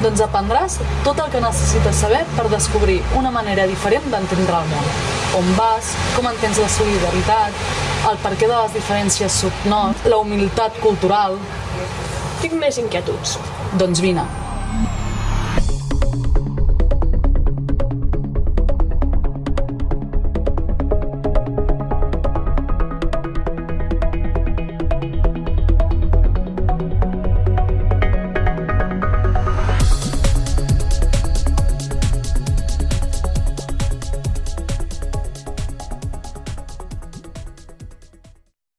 Doncs aprendràs tot el que necessites saber per descobrir una manera diferent d'entendre el món. On vas, com entens la solidaritat, el perquè de les diferències subnots, la humilitat cultural... Tinc més inquietuds. Doncs vine.